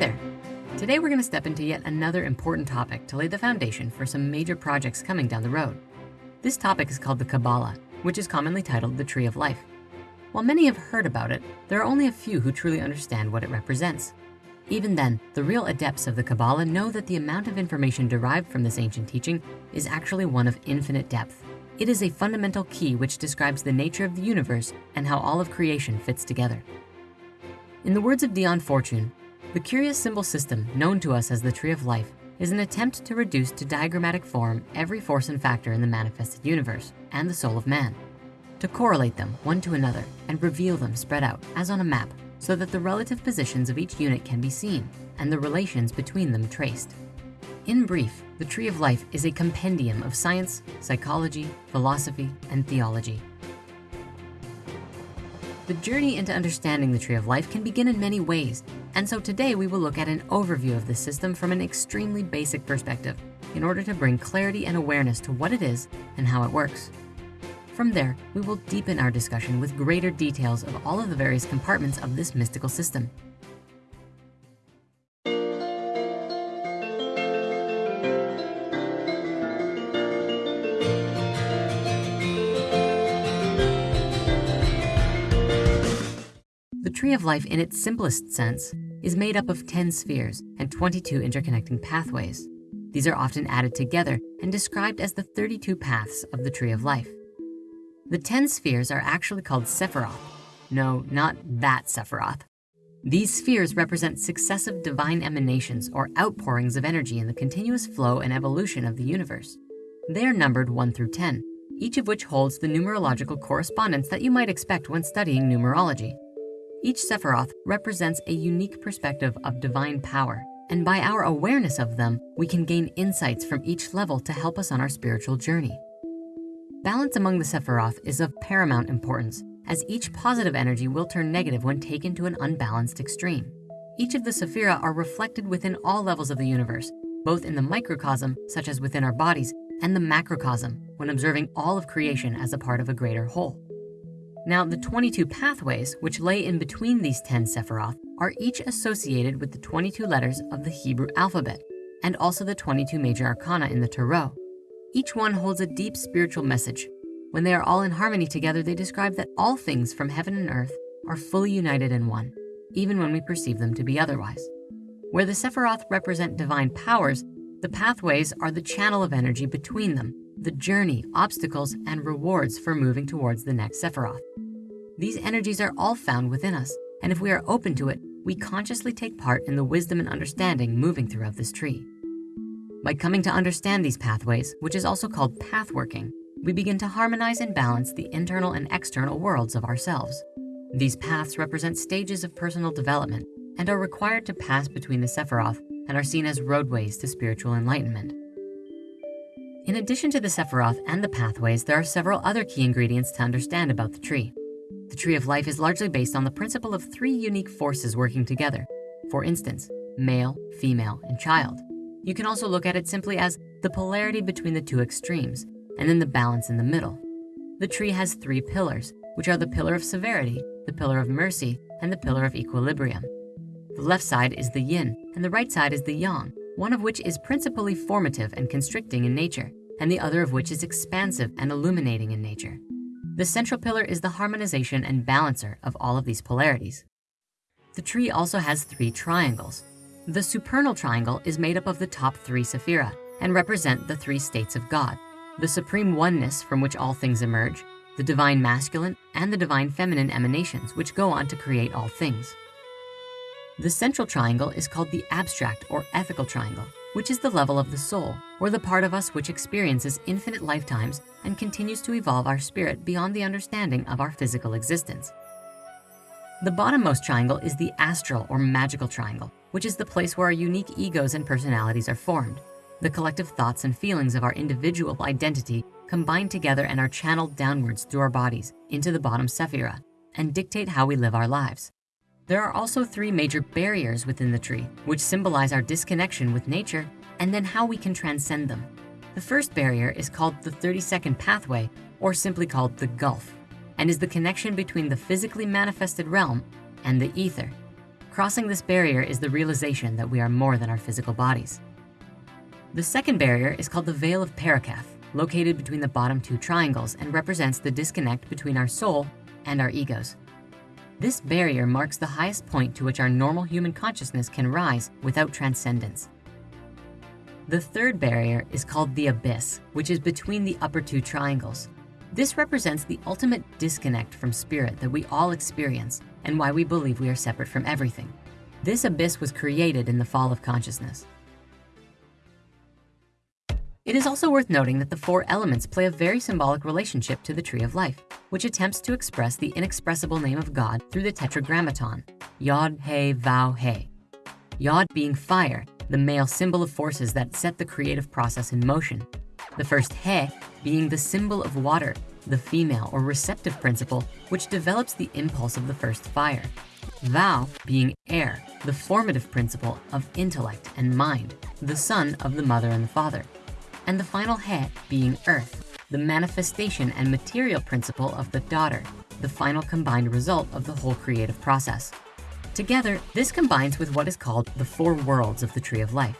there. Today we're gonna step into yet another important topic to lay the foundation for some major projects coming down the road. This topic is called the Kabbalah, which is commonly titled the Tree of Life. While many have heard about it, there are only a few who truly understand what it represents. Even then, the real adepts of the Kabbalah know that the amount of information derived from this ancient teaching is actually one of infinite depth. It is a fundamental key which describes the nature of the universe and how all of creation fits together. In the words of Dion Fortune, the curious symbol system known to us as the Tree of Life is an attempt to reduce to diagrammatic form every force and factor in the manifested universe and the soul of man, to correlate them one to another and reveal them spread out as on a map so that the relative positions of each unit can be seen and the relations between them traced. In brief, the Tree of Life is a compendium of science, psychology, philosophy, and theology. The journey into understanding the Tree of Life can begin in many ways, and so today we will look at an overview of the system from an extremely basic perspective in order to bring clarity and awareness to what it is and how it works. From there, we will deepen our discussion with greater details of all of the various compartments of this mystical system. The Tree of Life in its simplest sense is made up of 10 spheres and 22 interconnecting pathways. These are often added together and described as the 32 paths of the Tree of Life. The 10 spheres are actually called Sephiroth. No, not that Sephiroth. These spheres represent successive divine emanations or outpourings of energy in the continuous flow and evolution of the universe. They are numbered one through 10, each of which holds the numerological correspondence that you might expect when studying numerology. Each Sephiroth represents a unique perspective of divine power, and by our awareness of them, we can gain insights from each level to help us on our spiritual journey. Balance among the Sephiroth is of paramount importance, as each positive energy will turn negative when taken to an unbalanced extreme. Each of the Sephira are reflected within all levels of the universe, both in the microcosm, such as within our bodies, and the macrocosm, when observing all of creation as a part of a greater whole. Now, the 22 pathways, which lay in between these 10 Sephiroth, are each associated with the 22 letters of the Hebrew alphabet, and also the 22 major arcana in the Tarot. Each one holds a deep spiritual message. When they are all in harmony together, they describe that all things from heaven and earth are fully united in one, even when we perceive them to be otherwise. Where the Sephiroth represent divine powers, the pathways are the channel of energy between them, the journey, obstacles, and rewards for moving towards the next Sephiroth. These energies are all found within us, and if we are open to it, we consciously take part in the wisdom and understanding moving throughout this tree. By coming to understand these pathways, which is also called pathworking, we begin to harmonize and balance the internal and external worlds of ourselves. These paths represent stages of personal development and are required to pass between the Sephiroth and are seen as roadways to spiritual enlightenment. In addition to the Sephiroth and the pathways, there are several other key ingredients to understand about the tree. The tree of life is largely based on the principle of three unique forces working together. For instance, male, female, and child. You can also look at it simply as the polarity between the two extremes, and then the balance in the middle. The tree has three pillars, which are the pillar of severity, the pillar of mercy, and the pillar of equilibrium. The left side is the yin, and the right side is the yang, one of which is principally formative and constricting in nature, and the other of which is expansive and illuminating in nature. The central pillar is the harmonization and balancer of all of these polarities. The tree also has three triangles, the supernal triangle is made up of the top three Sephira and represent the three states of God, the supreme oneness from which all things emerge, the divine masculine and the divine feminine emanations, which go on to create all things. The central triangle is called the abstract or ethical triangle, which is the level of the soul, or the part of us which experiences infinite lifetimes and continues to evolve our spirit beyond the understanding of our physical existence. The bottommost triangle is the astral or magical triangle, which is the place where our unique egos and personalities are formed. The collective thoughts and feelings of our individual identity combine together and are channeled downwards through our bodies into the bottom sephira and dictate how we live our lives. There are also three major barriers within the tree, which symbolize our disconnection with nature and then how we can transcend them. The first barrier is called the 32nd pathway, or simply called the gulf and is the connection between the physically manifested realm and the ether. Crossing this barrier is the realization that we are more than our physical bodies. The second barrier is called the Veil of Paroketh, located between the bottom two triangles and represents the disconnect between our soul and our egos. This barrier marks the highest point to which our normal human consciousness can rise without transcendence. The third barrier is called the abyss, which is between the upper two triangles. This represents the ultimate disconnect from spirit that we all experience and why we believe we are separate from everything. This abyss was created in the fall of consciousness. It is also worth noting that the four elements play a very symbolic relationship to the tree of life, which attempts to express the inexpressible name of God through the tetragrammaton, Yod, He, Vav, He. Yod being fire, the male symbol of forces that set the creative process in motion. The first He being the symbol of water, the female or receptive principle, which develops the impulse of the first fire. Vav being air, the formative principle of intellect and mind, the son of the mother and the father and the final He being earth, the manifestation and material principle of the daughter, the final combined result of the whole creative process. Together, this combines with what is called the four worlds of the tree of life.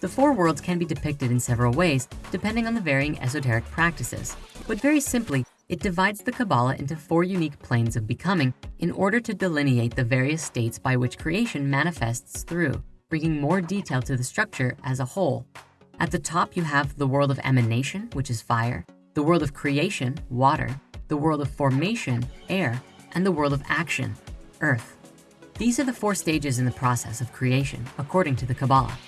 The four worlds can be depicted in several ways, depending on the varying esoteric practices. But very simply, it divides the Kabbalah into four unique planes of becoming in order to delineate the various states by which creation manifests through, bringing more detail to the structure as a whole. At the top, you have the world of emanation, which is fire, the world of creation, water, the world of formation, air, and the world of action, earth. These are the four stages in the process of creation, according to the Kabbalah.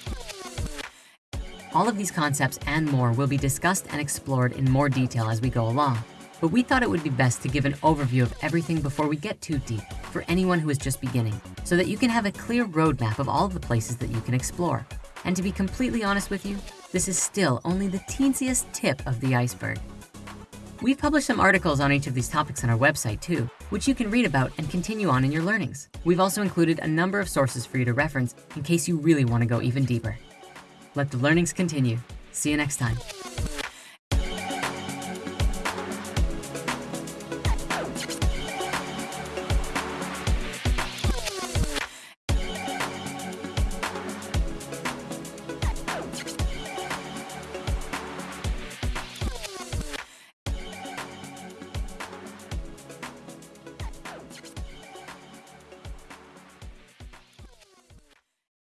All of these concepts and more will be discussed and explored in more detail as we go along, but we thought it would be best to give an overview of everything before we get too deep for anyone who is just beginning, so that you can have a clear roadmap of all the places that you can explore. And to be completely honest with you, this is still only the teensiest tip of the iceberg. We've published some articles on each of these topics on our website too, which you can read about and continue on in your learnings. We've also included a number of sources for you to reference in case you really wanna go even deeper. Let the learnings continue. See you next time.